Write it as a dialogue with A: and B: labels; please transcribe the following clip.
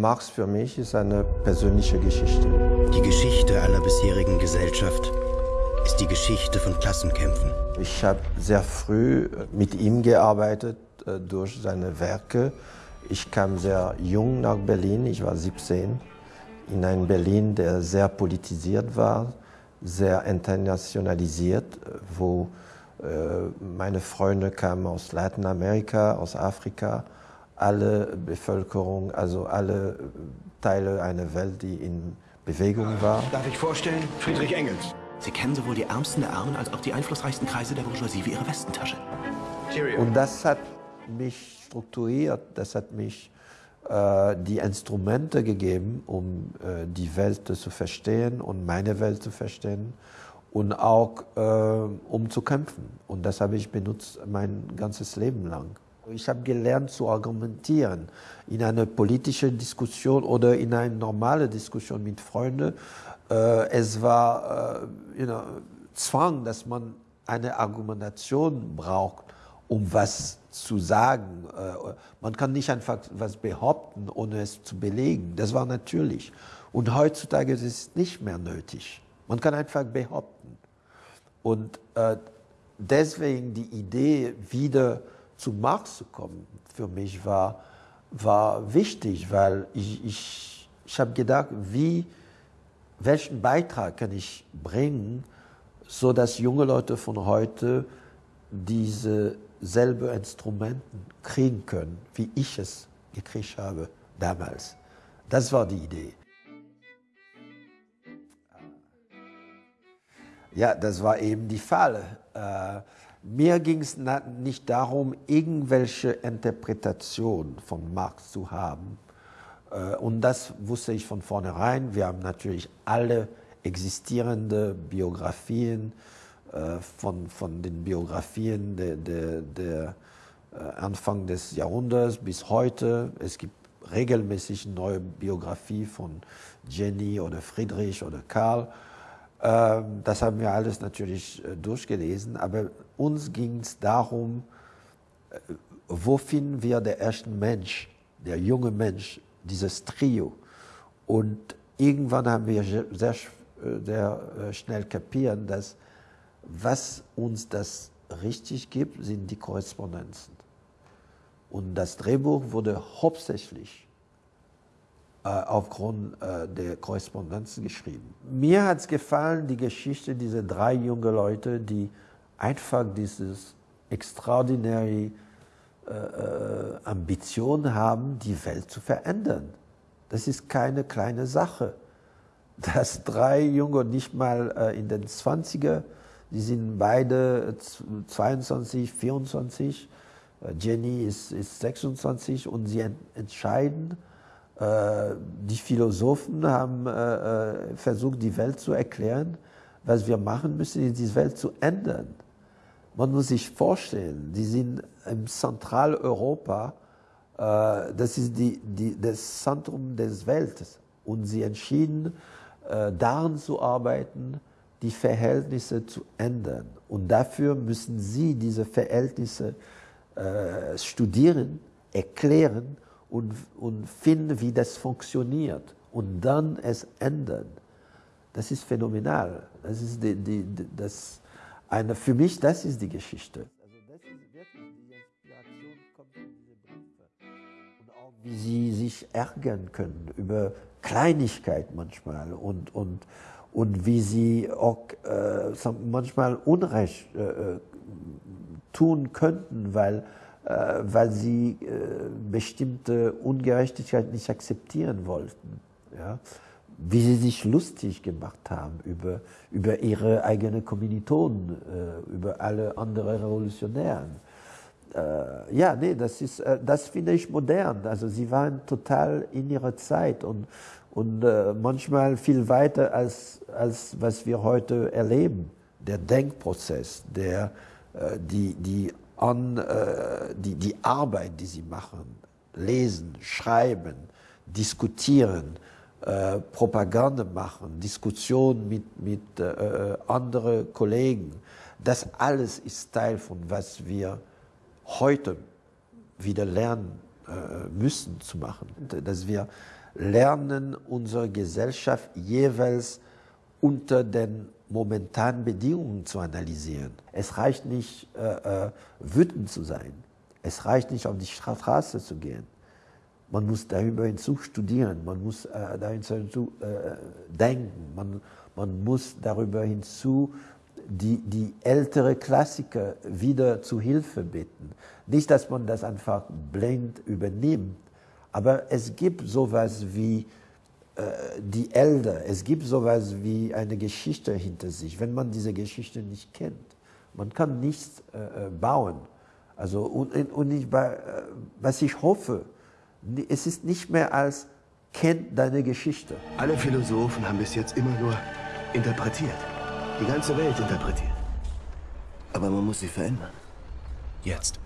A: Marx für mich ist eine persönliche Geschichte.
B: Die Geschichte aller bisherigen Gesellschaft ist die Geschichte von Klassenkämpfen.
A: Ich habe sehr früh mit ihm gearbeitet äh, durch seine Werke. Ich kam sehr jung nach Berlin, ich war 17, in einem Berlin, der sehr politisiert war, sehr internationalisiert, wo äh, meine Freunde kamen aus Lateinamerika, aus Afrika, alle Bevölkerung, also alle Teile einer Welt, die in Bewegung war.
C: Darf ich vorstellen, Friedrich Engels.
D: Sie kennen sowohl die Ärmsten der Armen als auch die einflussreichsten Kreise der Bourgeoisie wie Ihre Westentasche.
A: Cheerio. Und das hat mich strukturiert, das hat mich äh, die Instrumente gegeben, um äh, die Welt zu verstehen und meine Welt zu verstehen und auch äh, um zu kämpfen. Und das habe ich benutzt mein ganzes Leben lang. Ich habe gelernt zu argumentieren in einer politischen Diskussion oder in einer normalen Diskussion mit Freunden. Äh, es war äh, you know, Zwang, dass man eine Argumentation braucht, um was zu sagen. Äh, man kann nicht einfach was behaupten, ohne es zu belegen. Das war natürlich. Und heutzutage ist es nicht mehr nötig. Man kann einfach behaupten. Und deswegen die Idee, wieder zu Marx zu kommen, für mich war, war wichtig, weil ich, ich, ich habe gedacht, wie, welchen Beitrag kann ich bringen, so dass junge Leute von heute diese selbe Instrumenten kriegen können, wie ich es gekriegt habe damals. Das war die Idee. Ja, das war eben die Falle. Äh, mir ging es nicht darum, irgendwelche Interpretation von Marx zu haben. Äh, und das wusste ich von vornherein. Wir haben natürlich alle existierende Biografien äh, von, von den Biografien der, der, der Anfang des Jahrhunderts bis heute. Es gibt regelmäßig neue Biografie von Jenny oder Friedrich oder Karl. Ähm, das haben wir alles natürlich äh, durchgelesen, aber uns ging es darum, äh, wo finden wir den ersten Mensch, der junge Mensch, dieses Trio. Und irgendwann haben wir sehr, äh, sehr schnell kapieren, dass was uns das richtig gibt, sind die Korrespondenzen. Und das Drehbuch wurde hauptsächlich äh, aufgrund äh, der Korrespondenzen geschrieben. Mir hat es gefallen, die Geschichte dieser drei jungen Leute, die einfach dieses extraordinäre äh, Ambition haben, die Welt zu verändern. Das ist keine kleine Sache. Dass drei Junge, nicht mal äh, in den 20er, die sind beide 22, 24, Jenny ist, ist 26 und sie entscheiden, äh, die Philosophen haben äh, äh, versucht, die Welt zu erklären. Was wir machen müssen, ist die Welt zu ändern. Man muss sich vorstellen, die sind im Zentraleuropa, das ist die, die, das Zentrum des Weltes. Und sie entschieden, daran zu arbeiten, die Verhältnisse zu ändern. Und dafür müssen sie diese Verhältnisse studieren, erklären und, und finden, wie das funktioniert und dann es ändern. Das ist phänomenal. Das ist die, die, das eine, für mich, das ist die Geschichte. Also wie sie sich ärgern können über Kleinigkeit manchmal und, und, und wie sie auch äh, manchmal Unrecht äh, äh tun könnten, weil weil sie äh, bestimmte Ungerechtigkeit nicht akzeptieren wollten. Ja? Wie sie sich lustig gemacht haben über, über ihre eigenen Kommilitonen, äh, über alle anderen Revolutionären. Ja, nee, das, ist, das finde ich modern. Also sie waren total in ihrer Zeit und, und manchmal viel weiter als, als was wir heute erleben. Der Denkprozess, der, die, die an äh, die, die Arbeit, die sie machen, lesen, schreiben, diskutieren, äh, Propaganda machen, Diskussionen mit, mit äh, anderen Kollegen. Das alles ist Teil von was wir heute wieder lernen äh, müssen zu machen. Dass wir lernen, unsere Gesellschaft jeweils unter den momentanen Bedingungen zu analysieren. Es reicht nicht, äh, äh, wütend zu sein. Es reicht nicht, auf die Straße zu gehen. Man muss darüber hinzu studieren, man muss äh, darüber hinzu äh, denken, man, man muss darüber hinzu die, die ältere Klassiker wieder zu Hilfe bitten. Nicht, dass man das einfach blind übernimmt, aber es gibt sowas wie die Elder, es gibt sowas wie eine Geschichte hinter sich, wenn man diese Geschichte nicht kennt. Man kann nichts äh, äh bauen. Also, und, und ich, äh, was ich hoffe, es ist nicht mehr als kennt deine Geschichte.
C: Alle Philosophen haben bis jetzt immer nur interpretiert. Die ganze Welt interpretiert. Aber man muss sie verändern.
D: Jetzt.